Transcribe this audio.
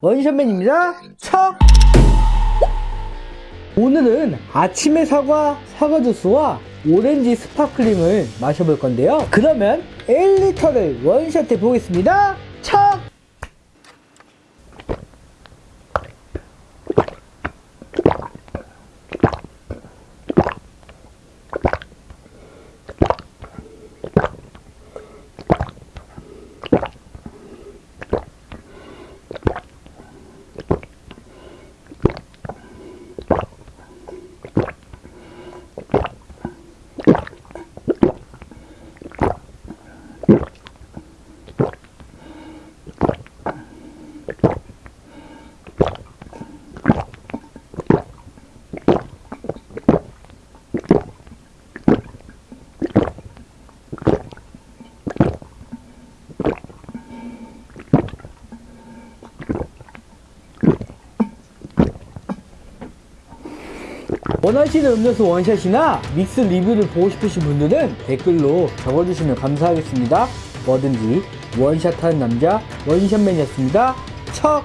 원샷맨입니다. 척! 오늘은 아침에 사과 사과 주스와 오렌지 sparkling을 마셔볼 건데요. 그러면 1리터를 원샷해 보겠습니다. 척! 원하시는 음료수 원샷이나 믹스 리뷰를 보고 싶으신 분들은 댓글로 적어주시면 감사하겠습니다. 뭐든지 원샷하는 남자 원샷맨이었습니다. 척!